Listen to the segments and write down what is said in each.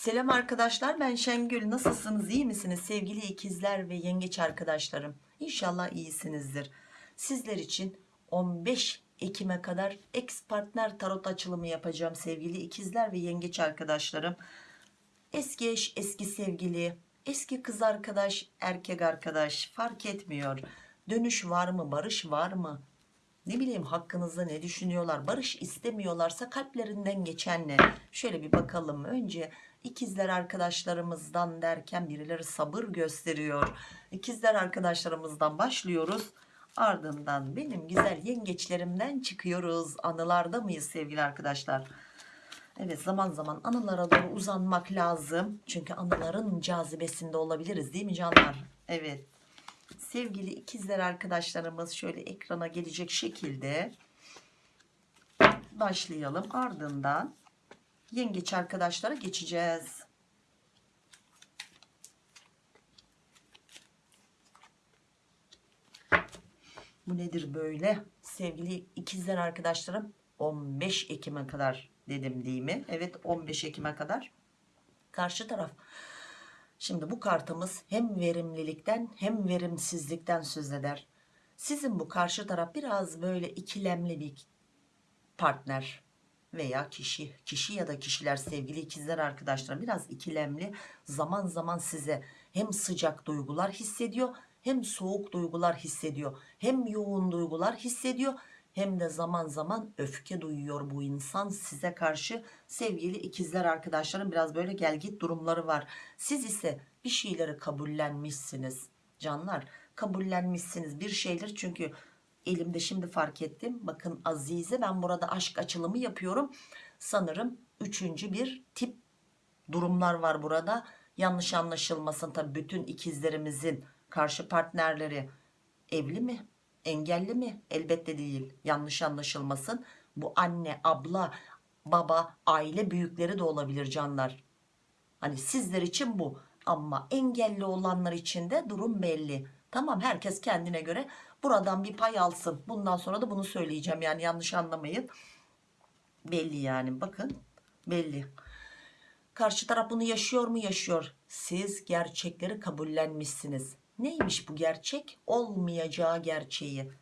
Selam arkadaşlar ben Şengül. Nasılsınız? İyi misiniz? Sevgili ikizler ve yengeç arkadaşlarım İnşallah iyisinizdir. Sizler için 15 Ekim'e kadar ex partner tarot açılımı yapacağım sevgili ikizler ve yengeç arkadaşlarım. Eski eş eski sevgili eski kız arkadaş erkek arkadaş fark etmiyor. Dönüş var mı barış var mı ne bileyim hakkınızda ne düşünüyorlar? Barış istemiyorlarsa kalplerinden geçen ne şöyle bir bakalım. Önce ikizler arkadaşlarımızdan derken birileri sabır gösteriyor. İkizler arkadaşlarımızdan başlıyoruz. Ardından benim güzel yengeçlerimden çıkıyoruz. Anılarda mıyız sevgili arkadaşlar? Evet zaman zaman anılara doğru uzanmak lazım. Çünkü anıların cazibesinde olabiliriz değil mi canlar? Evet sevgili ikizler arkadaşlarımız şöyle ekrana gelecek şekilde başlayalım. Ardından yengeç arkadaşlara geçeceğiz. Bu nedir böyle? Sevgili ikizler arkadaşlarım 15 Ekim'e kadar dedim değil mi? Evet 15 Ekim'e kadar. Karşı taraf Şimdi bu kartımız hem verimlilikten hem verimsizlikten söz eder. Sizin bu karşı taraf biraz böyle ikilemli bir partner veya kişi, kişi ya da kişiler sevgili ikizler arkadaşlar biraz ikilemli. Zaman zaman size hem sıcak duygular hissediyor hem soğuk duygular hissediyor. Hem yoğun duygular hissediyor hem de zaman zaman öfke duyuyor bu insan. Size karşı sevgili ikizler arkadaşlarım biraz böyle gel git durumları var. Siz ise bir şeyleri kabullenmişsiniz. Canlar kabullenmişsiniz bir şeyler. Çünkü elimde şimdi fark ettim. Bakın Azize ben burada aşk açılımı yapıyorum. Sanırım üçüncü bir tip durumlar var burada. Yanlış anlaşılmasın tabi bütün ikizlerimizin karşı partnerleri evli mi engelli mi? Elbette değil. Yanlış anlaşılmasın. Bu anne abla baba aile büyükleri de olabilir canlar. Hani sizler için bu. Ama engelli olanlar için de durum belli. Tamam herkes kendine göre buradan bir pay alsın. Bundan sonra da bunu söyleyeceğim. Yani yanlış anlamayın. Belli yani. Bakın belli. Karşı taraf bunu yaşıyor mu? Yaşıyor. Siz gerçekleri kabullenmişsiniz neymiş bu gerçek? Olmayacağı gerçeği.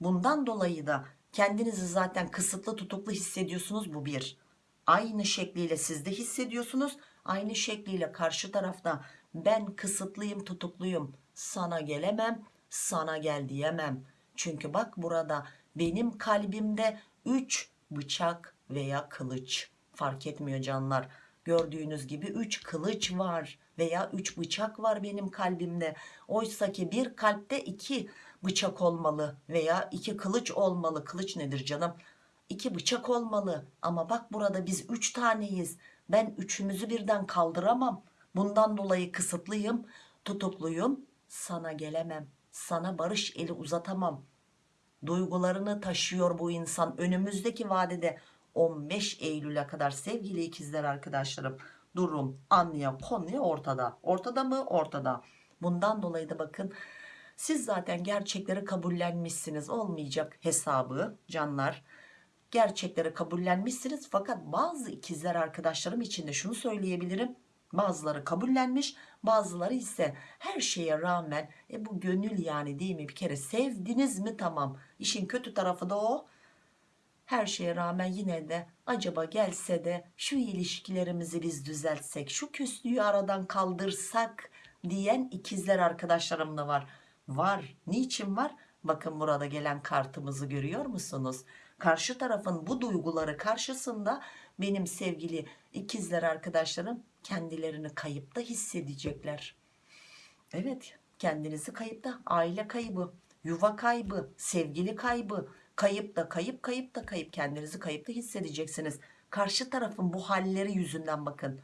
Bundan dolayı da kendinizi zaten kısıtlı tutuklu hissediyorsunuz. Bu bir. Aynı şekliyle siz de hissediyorsunuz. Aynı şekliyle karşı tarafta ben kısıtlıyım tutukluyum. Sana gelemem sana gel diyemem. Çünkü bak burada benim kalbimde 3 bıçak veya kılıç. Fark etmiyor canlar gördüğünüz gibi 3 kılıç var veya 3 bıçak var benim kalbimde. Oysa ki bir kalpte 2 bıçak olmalı veya 2 kılıç olmalı. Kılıç nedir canım? 2 bıçak olmalı. Ama bak burada biz 3 taneyiz. Ben üçümüzü birden kaldıramam. Bundan dolayı kısıtlıyım tutukluyum. Sana gelemem. Sana barış eli uzatamam. Duygularını taşıyor bu insan önümüzdeki vadede 15 Eylül'e kadar sevgili ikizler arkadaşlarım durum anlıya konuya ortada. Ortada mı? Ortada. Bundan dolayı da bakın siz zaten gerçekleri kabullenmişsiniz. Olmayacak hesabı canlar. Gerçekleri kabullenmişsiniz fakat bazı ikizler arkadaşlarım için de şunu söyleyebilirim. Bazıları kabullenmiş bazıları ise her şeye rağmen e bu gönül yani değil mi? Bir kere sevdiniz mi? Tamam. İşin kötü tarafı da o her şeye rağmen yine de acaba gelse de şu ilişkilerimizi biz düzeltsek şu küslüğü aradan kaldırsak diyen ikizler arkadaşlarım da var. Var. Niçin var? Bakın burada gelen kartımızı görüyor musunuz? Karşı tarafın bu duyguları karşısında benim sevgili ikizler arkadaşlarım kendilerini kayıpta hissedecekler. Evet kendinizi kayıpta aile kaybı yuva kaybı sevgili kaybı kayıp da kayıp kayıp da kayıp kendinizi kayıpta hissedeceksiniz. Karşı tarafın bu halleri yüzünden bakın.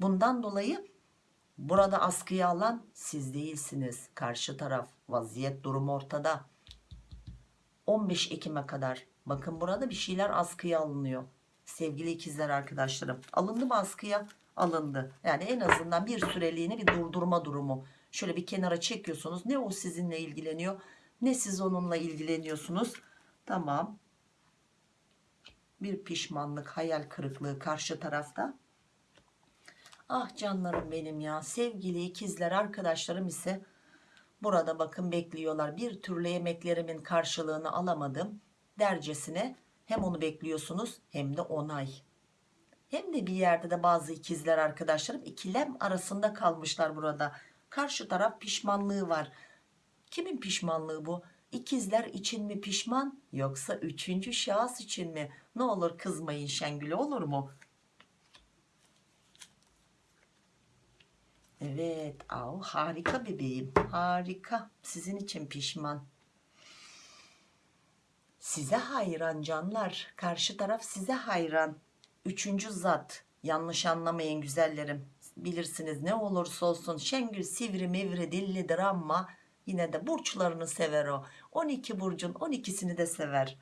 Bundan dolayı burada askıya alan siz değilsiniz. Karşı taraf vaziyet durum ortada. 15 Ekim'e kadar bakın burada bir şeyler askıya alınıyor. Sevgili ikizler arkadaşlarım alındı mı askıya? Alındı. Yani en azından bir süreliğine bir durdurma durumu. Şöyle bir kenara çekiyorsunuz. Ne o sizinle ilgileniyor ne siz onunla ilgileniyorsunuz tamam bir pişmanlık hayal kırıklığı karşı tarafta Ah canlarım benim ya. Sevgili ikizler arkadaşlarım ise burada bakın bekliyorlar. Bir türlü emeklerimin karşılığını alamadım. Dercesine hem onu bekliyorsunuz hem de onay. Hem de bir yerde de bazı ikizler arkadaşlarım ikilem arasında kalmışlar burada. Karşı taraf pişmanlığı var. Kimin pişmanlığı bu? İkizler için mi pişman yoksa üçüncü şahıs için mi? Ne olur kızmayın Şengül olur mu? Evet, av harika bebeğim. Harika. Sizin için pişman. Size hayran canlar. Karşı taraf size hayran. Üçüncü zat. Yanlış anlamayın güzellerim. Bilirsiniz ne olursa olsun Şengül sivri mivri dillidir ama yine de burçlarını sever o. 12 burcun 12'sini de sever.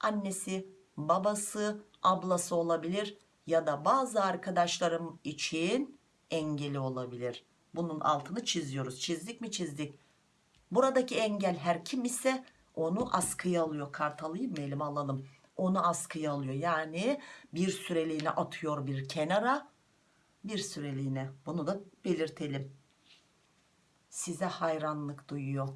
Annesi, babası, ablası olabilir ya da bazı arkadaşlarım için engeli olabilir. Bunun altını çiziyoruz. Çizdik mi çizdik. Buradaki engel her kim ise onu askıya alıyor. Kart alayım mı elime alalım. Onu askıya alıyor. Yani bir süreliğine atıyor bir kenara. Bir süreliğine. Bunu da belirtelim. Size hayranlık duyuyor.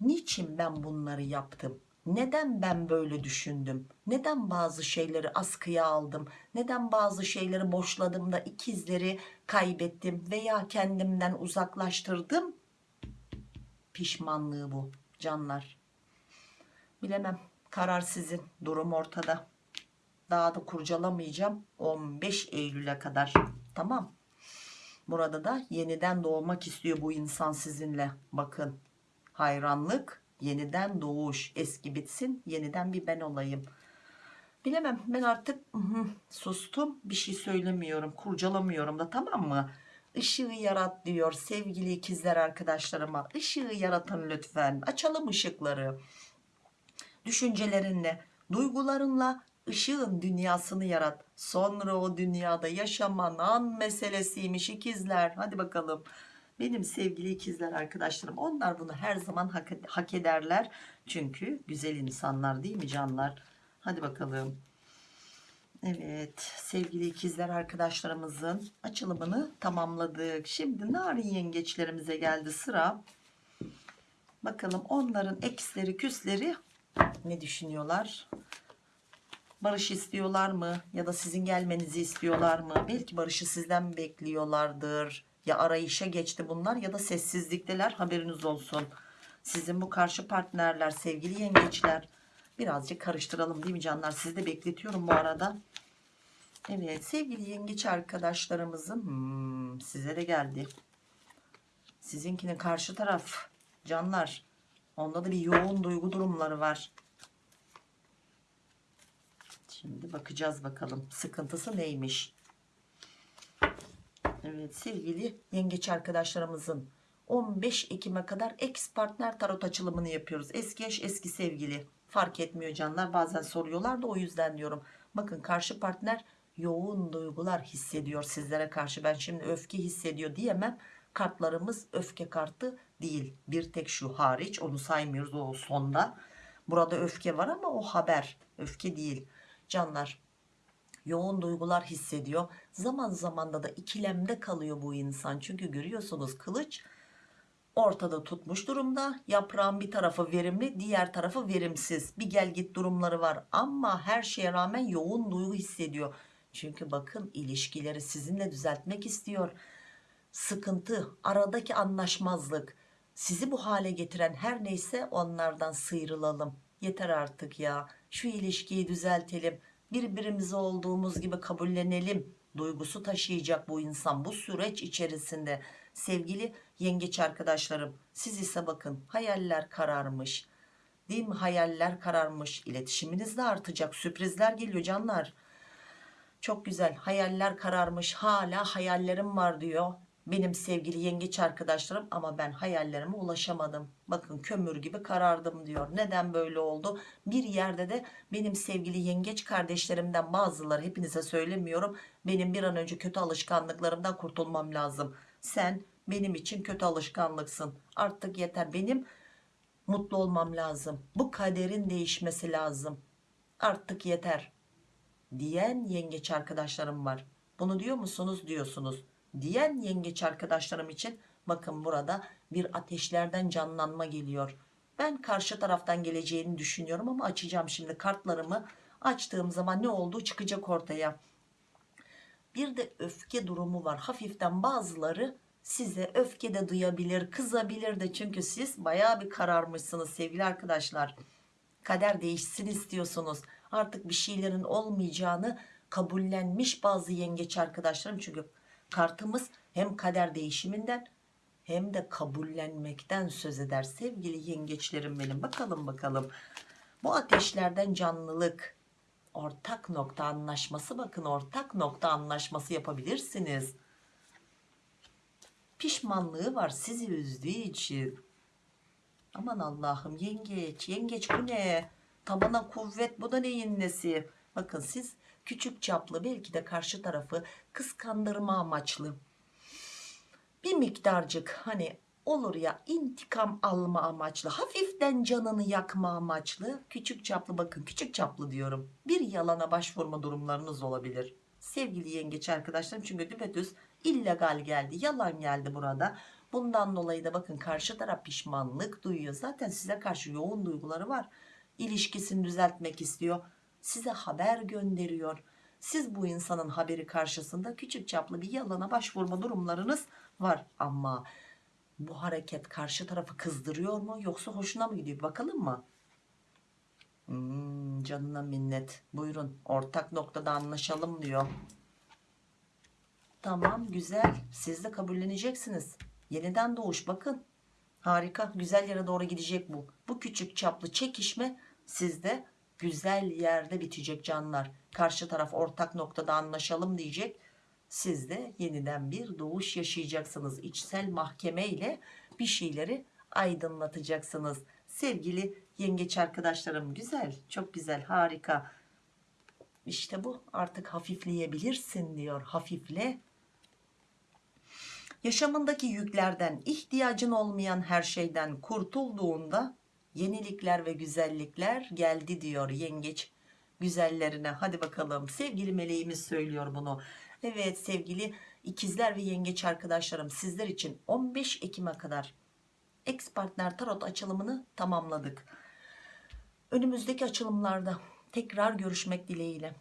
Niçin ben bunları yaptım? Neden ben böyle düşündüm? Neden bazı şeyleri askıya aldım? Neden bazı şeyleri boşladım da ikizleri kaybettim veya kendimden uzaklaştırdım? Pişmanlığı bu canlar. Bilemem. Karar sizin. Durum ortada. Daha da kurcalamayacağım. 15 Eylül'e kadar. Tamam. Burada da yeniden doğmak istiyor bu insan sizinle. Bakın. Hayranlık, yeniden doğuş. Eski bitsin, yeniden bir ben olayım. Bilemem. Ben artık sustum. Bir şey söylemiyorum. Kurcalamıyorum da tamam mı? Işığı yarat diyor sevgili ikizler arkadaşlarıma. Işığı yaratın lütfen. Açalım ışıkları düşüncelerinle, duygularınla ışığın dünyasını yarat. Sonra o dünyada yaşaman an meselesiymiş ikizler. Hadi bakalım. Benim sevgili ikizler arkadaşlarım onlar bunu her zaman hak, hak ederler. Çünkü güzel insanlar değil mi canlar? Hadi bakalım. Evet sevgili ikizler arkadaşlarımızın açılımını tamamladık. Şimdi narin yengeçlerimize geldi sıra. Bakalım onların eksleri küsleri ne düşünüyorlar? Barış istiyorlar mı? Ya da sizin gelmenizi istiyorlar mı? Belki barışı sizden bekliyorlardır. Ya arayışa geçti bunlar ya da sessizlikteler haberiniz olsun. Sizin bu karşı partnerler, sevgili yengeçler. Birazcık karıştıralım değil mi canlar? Sizi de bekletiyorum bu arada. Evet sevgili yengeç arkadaşlarımızın hmm, size de geldi. Sizinkinin karşı taraf canlar. Onda da bir yoğun duygu durumları var. Şimdi bakacağız bakalım sıkıntısı neymiş. Evet sevgili yengeç arkadaşlarımızın 15 Ekim'e kadar ex partner tarot açılımını yapıyoruz. Eski eş eski sevgili fark etmiyor canlar bazen soruyorlar da o yüzden diyorum. Bakın karşı partner yoğun duygular hissediyor sizlere karşı. Ben şimdi öfke hissediyor diyemem. Kartlarımız öfke kartı değil. Bir tek şu hariç onu saymıyoruz o sonda. Burada öfke var ama o haber öfke değil. Canlar yoğun duygular hissediyor. Zaman zaman da da ikilemde kalıyor bu insan. Çünkü görüyorsunuz kılıç ortada tutmuş durumda. Yaprağın bir tarafı verimli, diğer tarafı verimsiz. Bir gel git durumları var ama her şeye rağmen yoğun duygu hissediyor. Çünkü bakın ilişkileri sizinle düzeltmek istiyor. Sıkıntı, aradaki anlaşmazlık, sizi bu hale getiren her neyse onlardan sıyrılalım. Yeter artık ya. Şu ilişkiyi düzeltelim. Birbirimizi olduğumuz gibi kabullenelim. Duygusu taşıyacak bu insan bu süreç içerisinde. Sevgili yengeç arkadaşlarım siz ise bakın hayaller kararmış. Değil mi hayaller kararmış. İletişiminiz de artacak. Sürprizler geliyor canlar. Çok güzel hayaller kararmış hala hayallerim var diyor benim sevgili yengeç arkadaşlarım ama ben hayallerime ulaşamadım. Bakın kömür gibi karardım diyor. Neden böyle oldu? Bir yerde de benim sevgili yengeç kardeşlerimden bazıları hepinize söylemiyorum. Benim bir an önce kötü alışkanlıklarımdan kurtulmam lazım. Sen benim için kötü alışkanlıksın. Artık yeter benim mutlu olmam lazım. Bu kaderin değişmesi lazım. Artık yeter diyen yengeç arkadaşlarım var. Bunu diyor musunuz? Diyorsunuz diyen yengeç arkadaşlarım için bakın burada bir ateşlerden canlanma geliyor. Ben karşı taraftan geleceğini düşünüyorum ama açacağım şimdi kartlarımı açtığım zaman ne olduğu çıkacak ortaya. Bir de öfke durumu var. Hafiften bazıları size öfke de duyabilir, kızabilir de çünkü siz bayağı bir kararmışsınız sevgili arkadaşlar. Kader değişsin istiyorsunuz. Artık bir şeylerin olmayacağını kabullenmiş bazı yengeç arkadaşlarım. Çünkü kartımız hem kader değişiminden hem de kabullenmekten söz eder. Sevgili yengeçlerim benim. Bakalım bakalım. Bu ateşlerden canlılık, ortak nokta anlaşması bakın ortak nokta anlaşması yapabilirsiniz. Pişmanlığı var sizi üzdüğü için. Aman Allah'ım yengeç yengeç bu ne? Tabana kuvvet bu da neyin nesi? Bakın siz küçük çaplı belki de karşı tarafı kıskandırma amaçlı. Bir miktarcık hani olur ya intikam alma amaçlı hafiften canını yakma amaçlı. Küçük çaplı bakın küçük çaplı diyorum. Bir yalana başvurma durumlarınız olabilir. Sevgili yengeç arkadaşlarım çünkü düpedüz illegal geldi yalan geldi burada. Bundan dolayı da bakın karşı taraf pişmanlık duyuyor. Zaten size karşı yoğun duyguları var. İlişkisini düzeltmek istiyor size haber gönderiyor. Siz bu insanın haberi karşısında küçük çaplı bir yalana başvurma durumlarınız var. Ama bu hareket karşı tarafı kızdırıyor mu yoksa hoşuna mı gidiyor? Bakalım mı? Hmm, canına minnet. Buyurun ortak noktada anlaşalım diyor. Tamam güzel. Siz de kabulleneceksiniz. Yeniden doğuş bakın. Harika güzel yere doğru gidecek bu. Bu küçük çaplı çekişme sizde güzel yerde bitecek canlar. Karşı taraf ortak noktada anlaşalım diyecek. Siz de yeniden bir doğuş yaşayacaksınız. İçsel mahkeme ile bir şeyleri aydınlatacaksınız. Sevgili yengeç arkadaşlarım güzel çok güzel harika. İşte bu artık hafifleyebilirsin diyor hafifle. Yaşamındaki yüklerden ihtiyacın olmayan her şeyden kurtulduğunda yenilikler ve güzellikler geldi diyor yengeç güzellerine. Hadi bakalım. Sevgili meleğimiz söylüyor bunu. Evet sevgili ikizler ve yengeç arkadaşlarım sizler için 15 Ekim'e kadar ex partner tarot açılımını tamamladık. Önümüzdeki açılımlarda tekrar görüşmek dileğiyle.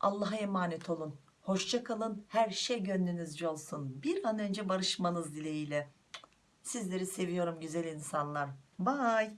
Allah'a emanet olun. Hoşça kalın. Her şey gönlünüzce olsun. Bir an önce barışmanız dileğiyle. Sizleri seviyorum güzel insanlar. Bye